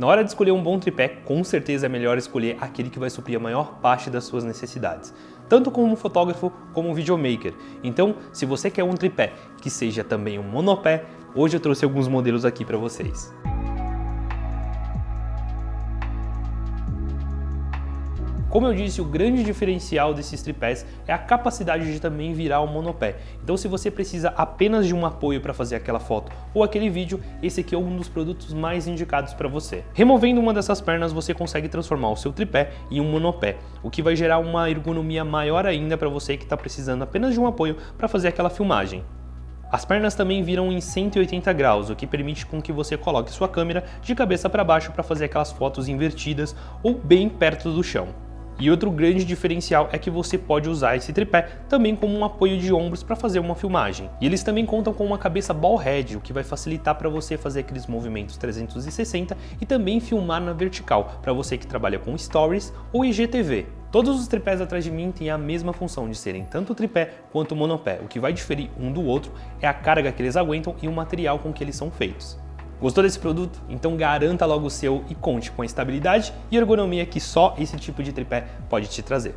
Na hora de escolher um bom tripé, com certeza é melhor escolher aquele que vai suprir a maior parte das suas necessidades, tanto como fotógrafo como videomaker. Então, se você quer um tripé que seja também um monopé, hoje eu trouxe alguns modelos aqui para vocês. Como eu disse, o grande diferencial desses tripés é a capacidade de também virar um monopé. Então se você precisa apenas de um apoio para fazer aquela foto ou aquele vídeo, esse aqui é um dos produtos mais indicados para você. Removendo uma dessas pernas, você consegue transformar o seu tripé em um monopé, o que vai gerar uma ergonomia maior ainda para você que está precisando apenas de um apoio para fazer aquela filmagem. As pernas também viram em 180 graus, o que permite com que você coloque sua câmera de cabeça para baixo para fazer aquelas fotos invertidas ou bem perto do chão. E outro grande diferencial é que você pode usar esse tripé também como um apoio de ombros para fazer uma filmagem. E eles também contam com uma cabeça ball head, o que vai facilitar para você fazer aqueles movimentos 360 e também filmar na vertical, para você que trabalha com stories ou IGTV. Todos os tripés atrás de mim têm a mesma função de serem tanto tripé quanto monopé. O que vai diferir um do outro é a carga que eles aguentam e o material com que eles são feitos. Gostou desse produto? Então garanta logo o seu e conte com a estabilidade e ergonomia que só esse tipo de tripé pode te trazer.